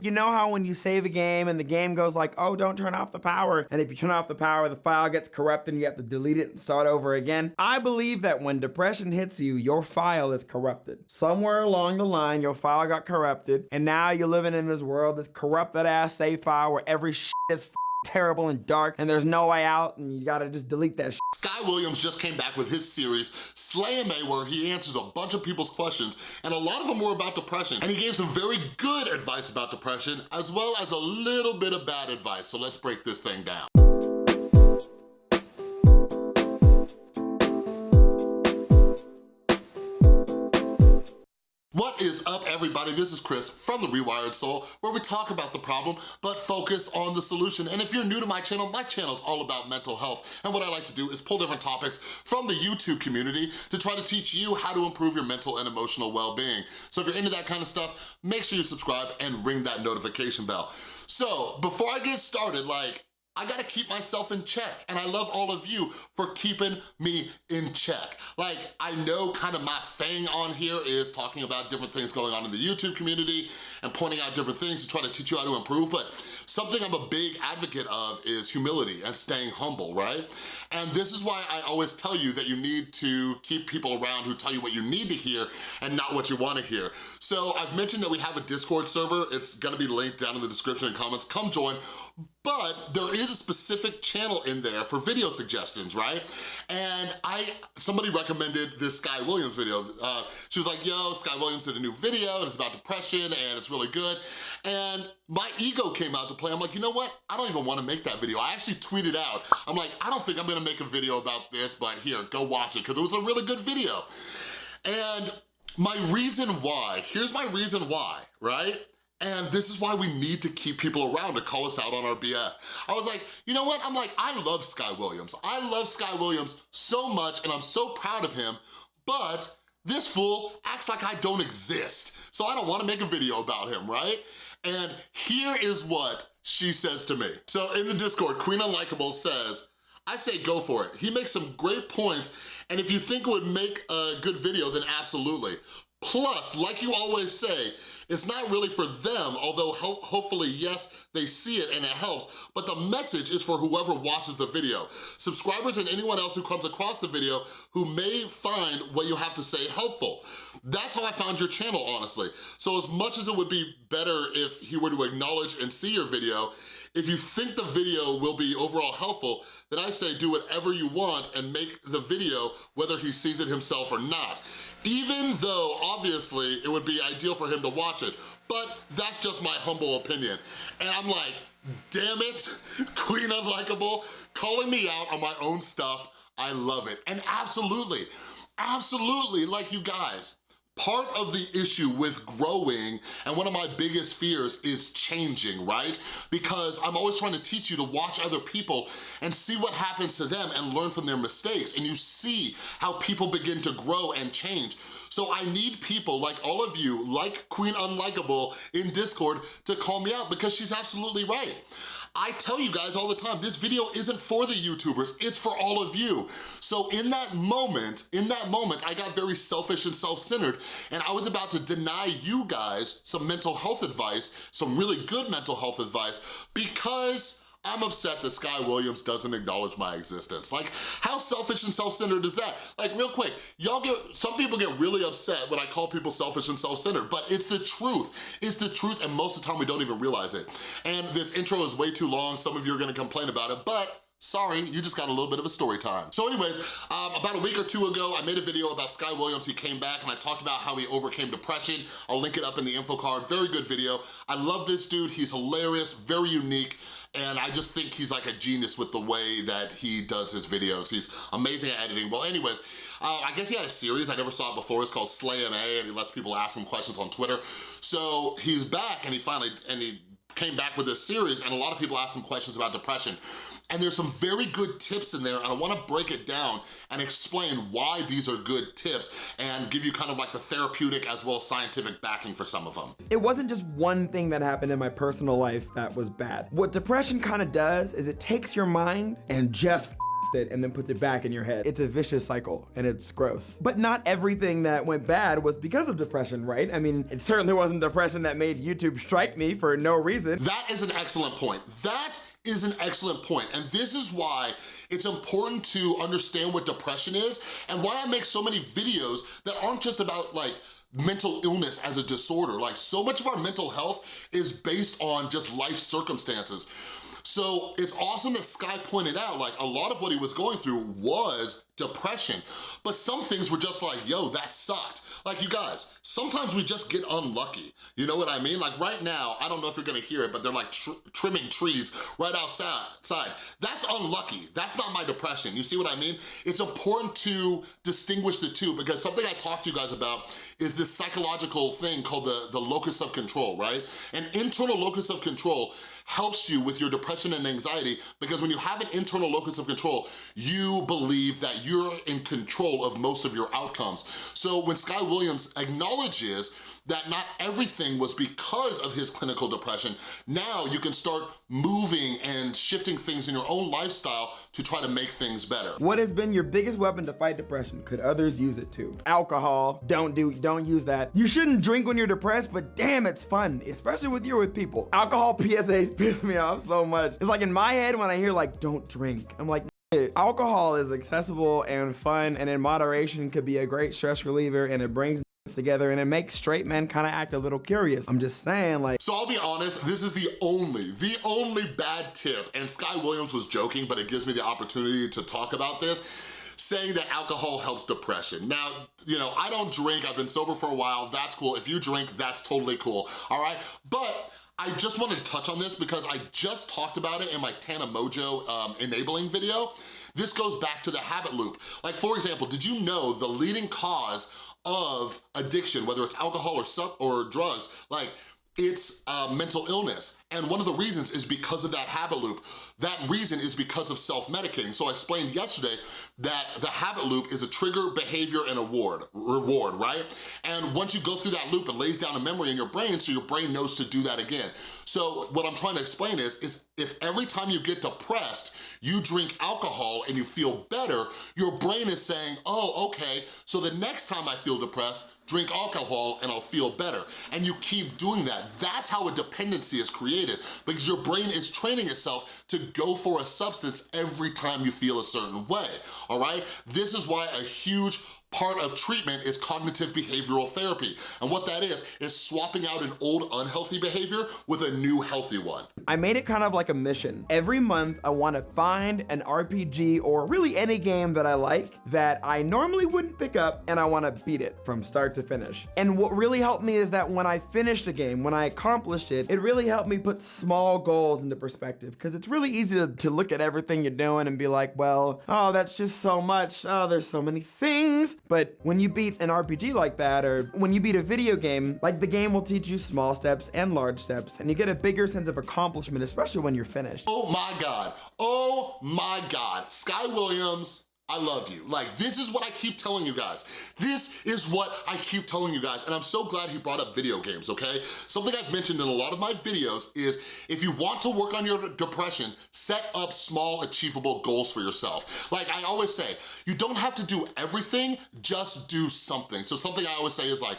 You know how when you save a game and the game goes like, oh, don't turn off the power. And if you turn off the power, the file gets corrupted and you have to delete it and start over again. I believe that when depression hits you, your file is corrupted. Somewhere along the line, your file got corrupted and now you're living in this world, this corrupted ass save file where every shit is terrible and dark and there's no way out and you gotta just delete that shit. Sky Williams just came back with his series, Slay where he answers a bunch of people's questions, and a lot of them were about depression. And he gave some very good advice about depression, as well as a little bit of bad advice. So let's break this thing down. Is up, everybody? This is Chris from The Rewired Soul, where we talk about the problem, but focus on the solution. And if you're new to my channel, my channel is all about mental health. And what I like to do is pull different topics from the YouTube community to try to teach you how to improve your mental and emotional well-being. So if you're into that kind of stuff, make sure you subscribe and ring that notification bell. So before I get started, like, I gotta keep myself in check and I love all of you for keeping me in check. Like, I know kind of my thing on here is talking about different things going on in the YouTube community and pointing out different things to try to teach you how to improve, but something I'm a big advocate of is humility and staying humble, right? And this is why I always tell you that you need to keep people around who tell you what you need to hear and not what you wanna hear. So I've mentioned that we have a Discord server. It's gonna be linked down in the description and comments. Come join but there is a specific channel in there for video suggestions, right? And I, somebody recommended this Sky Williams video. Uh, she was like, yo, Sky Williams did a new video and it's about depression and it's really good. And my ego came out to play. I'm like, you know what? I don't even wanna make that video. I actually tweeted out, I'm like, I don't think I'm gonna make a video about this, but here, go watch it, because it was a really good video. And my reason why, here's my reason why, right? And this is why we need to keep people around to call us out on our BS. I was like, you know what? I'm like, I love Sky Williams. I love Sky Williams so much and I'm so proud of him, but this fool acts like I don't exist. So I don't wanna make a video about him, right? And here is what she says to me. So in the Discord, Queen Unlikable says, I say go for it. He makes some great points, and if you think it would make a good video, then absolutely. Plus, like you always say, it's not really for them, although ho hopefully, yes, they see it and it helps, but the message is for whoever watches the video. Subscribers and anyone else who comes across the video who may find what you have to say helpful. That's how I found your channel, honestly. So as much as it would be better if he were to acknowledge and see your video, if you think the video will be overall helpful, then I say do whatever you want and make the video whether he sees it himself or not. Even though, obviously, it would be ideal for him to watch it, but that's just my humble opinion. And I'm like, damn it, Queen Unlikable, calling me out on my own stuff, I love it. And absolutely, absolutely, like you guys, Part of the issue with growing, and one of my biggest fears is changing, right? Because I'm always trying to teach you to watch other people and see what happens to them and learn from their mistakes. And you see how people begin to grow and change. So I need people like all of you, like Queen Unlikable in Discord, to call me out because she's absolutely right. I tell you guys all the time, this video isn't for the YouTubers, it's for all of you. So in that moment, in that moment, I got very selfish and self-centered and I was about to deny you guys some mental health advice, some really good mental health advice because I'm upset that Sky Williams doesn't acknowledge my existence. Like, how selfish and self-centered is that? Like, real quick, y'all get, some people get really upset when I call people selfish and self-centered, but it's the truth. It's the truth, and most of the time we don't even realize it. And this intro is way too long. Some of you are gonna complain about it, but Sorry, you just got a little bit of a story time. So anyways, um, about a week or two ago, I made a video about Sky Williams. He came back and I talked about how he overcame depression. I'll link it up in the info card. Very good video. I love this dude. He's hilarious, very unique. And I just think he's like a genius with the way that he does his videos. He's amazing at editing. Well, anyways, uh, I guess he had a series, I never saw it before, it's called Slay MA, and he lets people ask him questions on Twitter. So he's back, and he finally, and he came back with this series and a lot of people asked some questions about depression. And there's some very good tips in there and I wanna break it down and explain why these are good tips and give you kind of like the therapeutic as well as scientific backing for some of them. It wasn't just one thing that happened in my personal life that was bad. What depression kind of does is it takes your mind and just it and then puts it back in your head. It's a vicious cycle and it's gross. But not everything that went bad was because of depression, right? I mean, it certainly wasn't depression that made YouTube strike me for no reason. That is an excellent point. That is an excellent point, and this is why it's important to understand what depression is and why I make so many videos that aren't just about like mental illness as a disorder. Like so much of our mental health is based on just life circumstances. So it's awesome that Sky pointed out like a lot of what he was going through was depression, but some things were just like, yo, that sucked. Like you guys, sometimes we just get unlucky. You know what I mean? Like right now, I don't know if you're gonna hear it, but they're like tr trimming trees right outside. That's unlucky. That's not my depression. You see what I mean? It's important to distinguish the two because something I talked to you guys about is this psychological thing called the, the locus of control, right? An internal locus of control helps you with your depression and anxiety because when you have an internal locus of control, you believe that you're in control of most of your outcomes. So when Sky Williams acknowledges that not everything was because of his clinical depression. Now you can start moving and shifting things in your own lifestyle to try to make things better. What has been your biggest weapon to fight depression? Could others use it too? Alcohol, don't do, don't use that. You shouldn't drink when you're depressed, but damn, it's fun, especially with you with people. Alcohol PSAs piss me off so much. It's like in my head when I hear like, don't drink, I'm like, Alcohol is accessible and fun and in moderation could be a great stress reliever and it brings together and it makes straight men kind of act a little curious. I'm just saying like. So I'll be honest, this is the only, the only bad tip, and Sky Williams was joking, but it gives me the opportunity to talk about this saying that alcohol helps depression. Now, you know, I don't drink, I've been sober for a while, that's cool. If you drink, that's totally cool, all right? But I just wanted to touch on this because I just talked about it in my Tana Mongeau um, enabling video. This goes back to the habit loop. Like for example, did you know the leading cause of addiction, whether it's alcohol or, sub or drugs, like it's uh, mental illness. And one of the reasons is because of that habit loop. That reason is because of self-medicating. So I explained yesterday that the habit loop is a trigger, behavior, and award, reward, right? And once you go through that loop, it lays down a memory in your brain so your brain knows to do that again. So what I'm trying to explain is, is if every time you get depressed, you drink alcohol and you feel better, your brain is saying, oh, okay, so the next time I feel depressed, drink alcohol and I'll feel better. And you keep doing that. That's how a dependency is created because your brain is training itself to go for a substance every time you feel a certain way, all right? This is why a huge part of treatment is cognitive behavioral therapy. And what that is, is swapping out an old unhealthy behavior with a new healthy one. I made it kind of like a mission. Every month, I wanna find an RPG or really any game that I like that I normally wouldn't pick up and I wanna beat it from start to finish. And what really helped me is that when I finished a game, when I accomplished it, it really helped me put small goals into perspective because it's really easy to, to look at everything you're doing and be like, well, oh, that's just so much. Oh, there's so many things. But when you beat an RPG like that, or when you beat a video game, like the game will teach you small steps and large steps, and you get a bigger sense of accomplishment, especially when you're finished. Oh my God, oh my God. Sky Williams, I love you. Like, this is what I keep telling you guys. This is what I keep telling you guys, and I'm so glad he brought up video games, okay? Something I've mentioned in a lot of my videos is if you want to work on your depression, set up small, achievable goals for yourself. Like I always say, you don't have to do everything, just do something. So something I always say is like,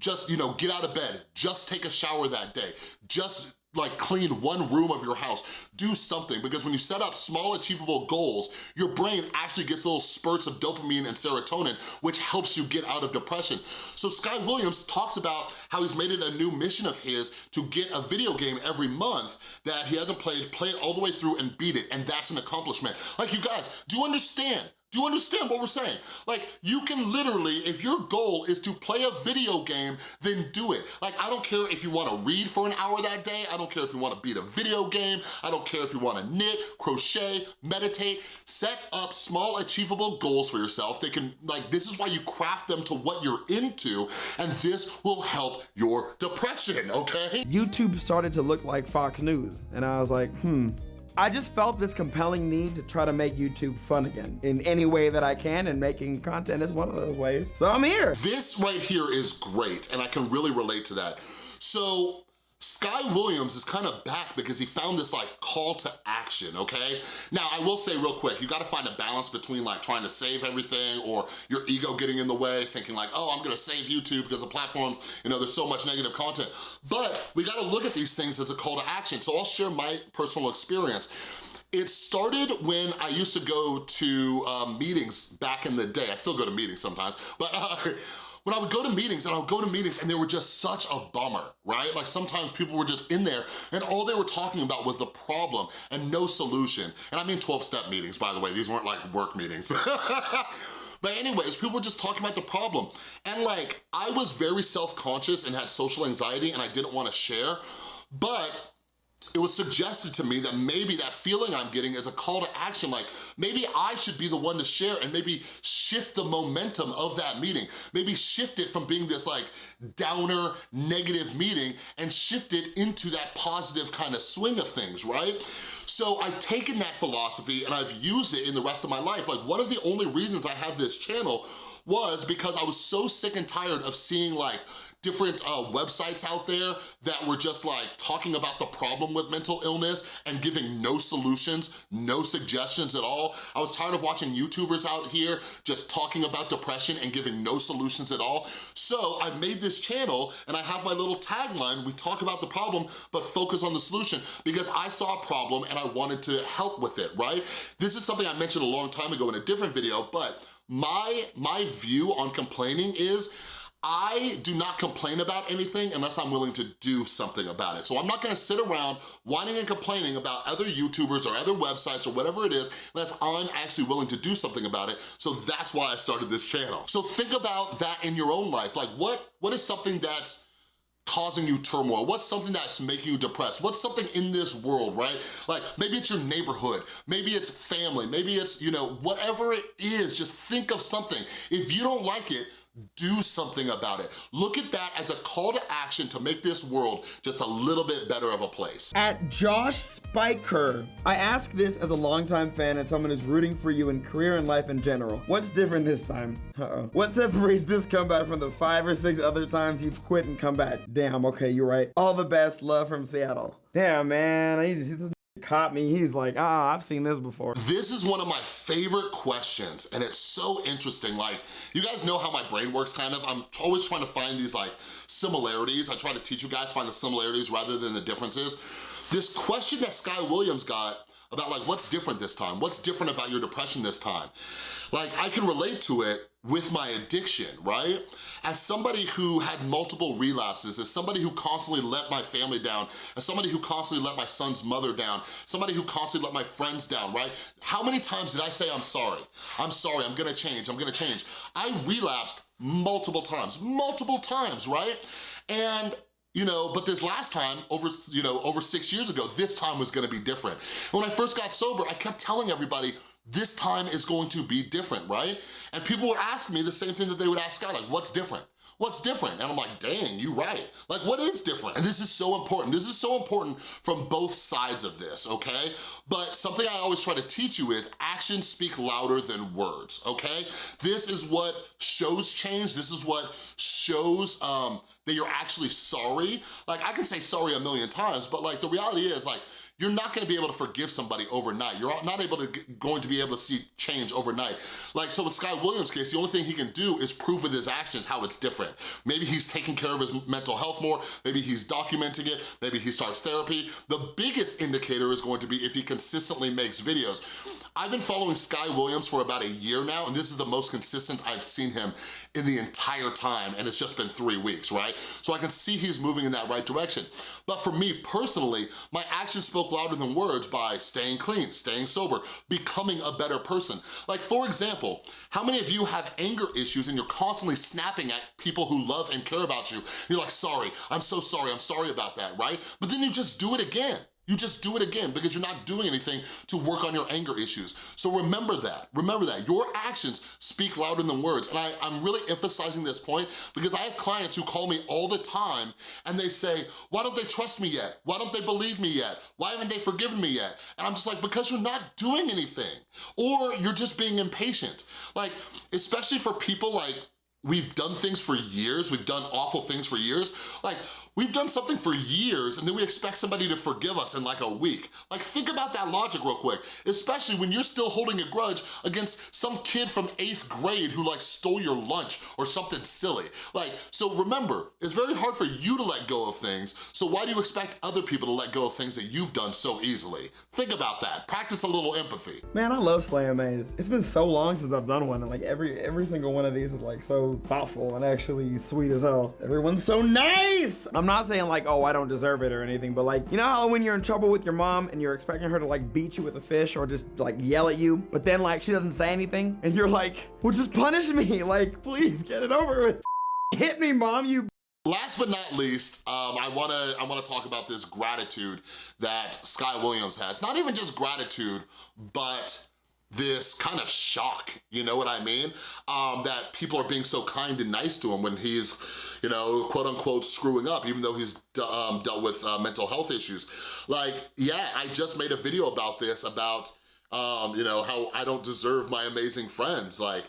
just, you know, get out of bed, just take a shower that day, just like clean one room of your house. Do something because when you set up small achievable goals, your brain actually gets little spurts of dopamine and serotonin, which helps you get out of depression. So Sky Williams talks about how he's made it a new mission of his to get a video game every month that he hasn't played, play it all the way through and beat it, and that's an accomplishment. Like you guys, do you understand? Do you understand what we're saying? Like, you can literally, if your goal is to play a video game, then do it. Like, I don't care if you wanna read for an hour that day, I don't care if you wanna beat a video game, I don't care if you wanna knit, crochet, meditate, set up small achievable goals for yourself. They can, like, this is why you craft them to what you're into, and this will help your depression, okay? YouTube started to look like Fox News, and I was like, hmm, I just felt this compelling need to try to make YouTube fun again in any way that I can, and making content is one of those ways. So I'm here. This right here is great, and I can really relate to that. So Sky Williams is kind of back because he found this like call to action, okay? Now, I will say real quick, you gotta find a balance between like trying to save everything or your ego getting in the way, thinking like, oh, I'm gonna save YouTube because the platforms, you know, there's so much negative content. But we gotta look at these things as a call to action. So I'll share my personal experience. It started when I used to go to um, meetings back in the day. I still go to meetings sometimes, but uh, when I would go to meetings and I would go to meetings and they were just such a bummer, right? Like sometimes people were just in there and all they were talking about was the problem and no solution. And I mean 12-step meetings, by the way. These weren't like work meetings. But anyways, people were just talking about the problem. And like, I was very self-conscious and had social anxiety and I didn't wanna share, but it was suggested to me that maybe that feeling I'm getting is a call to action, like maybe I should be the one to share and maybe shift the momentum of that meeting. Maybe shift it from being this like downer, negative meeting and shift it into that positive kind of swing of things, right? So I've taken that philosophy and I've used it in the rest of my life. Like one of the only reasons I have this channel was because I was so sick and tired of seeing like different uh, websites out there that were just like talking about the problem with mental illness and giving no solutions, no suggestions at all. I was tired of watching YouTubers out here just talking about depression and giving no solutions at all. So I made this channel and I have my little tagline, we talk about the problem, but focus on the solution because I saw a problem and I wanted to help with it, right? This is something I mentioned a long time ago in a different video, but my, my view on complaining is I do not complain about anything unless I'm willing to do something about it. So I'm not gonna sit around whining and complaining about other YouTubers or other websites or whatever it is unless I'm actually willing to do something about it. So that's why I started this channel. So think about that in your own life. Like what, what is something that's causing you turmoil? What's something that's making you depressed? What's something in this world, right? Like maybe it's your neighborhood, maybe it's family, maybe it's, you know, whatever it is, just think of something. If you don't like it, do something about it. Look at that as a call to action to make this world just a little bit better of a place. At Josh Spiker, I ask this as a longtime fan and someone who's rooting for you in career and life in general. What's different this time? Uh-oh. What separates this comeback from the five or six other times you've quit and come back? Damn, okay, you're right. All the best, love from Seattle. Damn, man, I need to see this caught me. He's like, ah, I've seen this before. This is one of my favorite questions, and it's so interesting. Like, you guys know how my brain works, kind of. I'm always trying to find these, like, similarities. I try to teach you guys find the similarities rather than the differences. This question that Sky Williams got about, like, what's different this time? What's different about your depression this time? Like, I can relate to it with my addiction, right? As somebody who had multiple relapses, as somebody who constantly let my family down, as somebody who constantly let my son's mother down, somebody who constantly let my friends down, right? How many times did I say, I'm sorry, I'm sorry, I'm gonna change, I'm gonna change? I relapsed multiple times, multiple times, right? And you know, but this last time, over, you know, over six years ago, this time was gonna be different. When I first got sober, I kept telling everybody, this time is going to be different, right? And people would ask me the same thing that they would ask Scott, like, what's different? What's different? And I'm like, dang, you right. Like, what is different? And this is so important. This is so important from both sides of this, okay? But something I always try to teach you is actions speak louder than words, okay? This is what shows change. This is what shows um, that you're actually sorry. Like, I can say sorry a million times, but like, the reality is, like, you're not gonna be able to forgive somebody overnight. You're not able to going to be able to see change overnight. Like, so in Sky Williams' case, the only thing he can do is prove with his actions how it's different. Maybe he's taking care of his mental health more, maybe he's documenting it, maybe he starts therapy. The biggest indicator is going to be if he consistently makes videos. I've been following Sky Williams for about a year now, and this is the most consistent I've seen him in the entire time, and it's just been three weeks, right? So I can see he's moving in that right direction. But for me personally, my actions spoke louder than words by staying clean, staying sober, becoming a better person. Like for example, how many of you have anger issues and you're constantly snapping at people who love and care about you? You're like, sorry, I'm so sorry, I'm sorry about that, right? But then you just do it again. You just do it again because you're not doing anything to work on your anger issues. So remember that, remember that. Your actions speak louder than words. And I, am really emphasizing this point because I have clients who call me all the time and they say, why don't they trust me yet? Why don't they believe me yet? Why haven't they forgiven me yet? And I'm just like, because you're not doing anything or you're just being impatient. Like, especially for people like we've done things for years, we've done awful things for years. Like, we've done something for years and then we expect somebody to forgive us in like a week. Like, think about that logic real quick, especially when you're still holding a grudge against some kid from eighth grade who like stole your lunch or something silly. Like, so remember, it's very hard for you to let go of things, so why do you expect other people to let go of things that you've done so easily? Think about that. Practice a little empathy. Man, I love Slam Maze. It's been so long since I've done one, and like every every single one of these is like so thoughtful and actually sweet as hell. Everyone's so nice. I'm not saying like, oh, I don't deserve it or anything, but like, you know how when you're in trouble with your mom and you're expecting her to like beat you with a fish or just like yell at you, but then like she doesn't say anything, and you're like, well, just punish me. Like, please get it over with. Hit me, mom, you Last but not least, um, I wanna I wanna talk about this gratitude that Sky Williams has. Not even just gratitude, but this kind of shock, you know what I mean? Um, that people are being so kind and nice to him when he's, you know, quote unquote screwing up, even though he's um, dealt with uh, mental health issues. Like, yeah, I just made a video about this, about, um, you know, how I don't deserve my amazing friends. Like,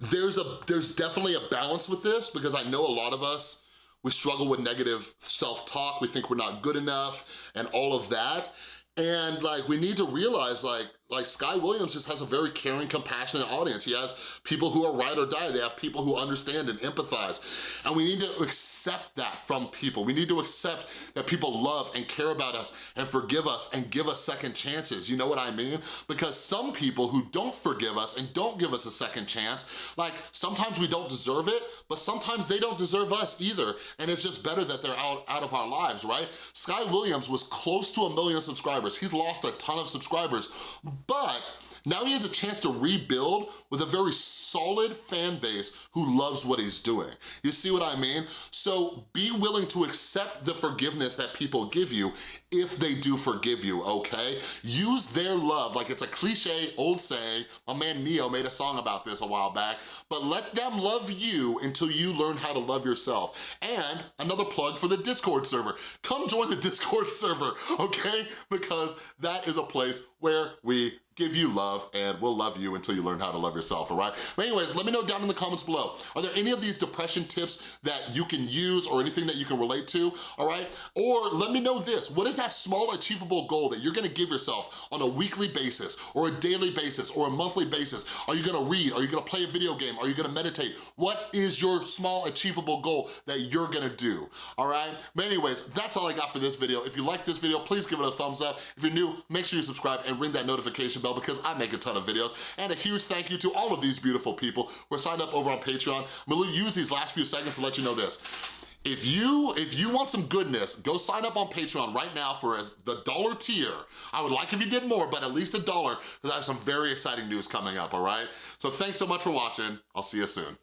there's a there's definitely a balance with this because I know a lot of us, we struggle with negative self-talk, we think we're not good enough and all of that. And like, we need to realize like, like Sky Williams just has a very caring, compassionate audience. He has people who are ride or die. They have people who understand and empathize. And we need to accept that from people. We need to accept that people love and care about us and forgive us and give us second chances. You know what I mean? Because some people who don't forgive us and don't give us a second chance, like sometimes we don't deserve it, but sometimes they don't deserve us either. And it's just better that they're out, out of our lives, right? Sky Williams was close to a million subscribers. He's lost a ton of subscribers, but now he has a chance to rebuild with a very solid fan base who loves what he's doing. You see what I mean? So be willing to accept the forgiveness that people give you if they do forgive you, okay? Use their love, like it's a cliche old saying, my man Ne-Yo made a song about this a while back, but let them love you until you learn how to love yourself. And another plug for the Discord server. Come join the Discord server, okay? Because that is a place where we give you love and we'll love you until you learn how to love yourself, all right? But anyways, let me know down in the comments below. Are there any of these depression tips that you can use or anything that you can relate to, all right? Or let me know this, what is that small achievable goal that you're gonna give yourself on a weekly basis or a daily basis or a monthly basis? Are you gonna read? Are you gonna play a video game? Are you gonna meditate? What is your small achievable goal that you're gonna do, all right? But anyways, that's all I got for this video. If you like this video, please give it a thumbs up. If you're new, make sure you subscribe and ring that notification bell bell because I make a ton of videos. And a huge thank you to all of these beautiful people who are signed up over on Patreon. I'm gonna use these last few seconds to let you know this. If you if you want some goodness, go sign up on Patreon right now for as the dollar tier. I would like if you did more, but at least a dollar, because I have some very exciting news coming up, all right? So thanks so much for watching. I'll see you soon.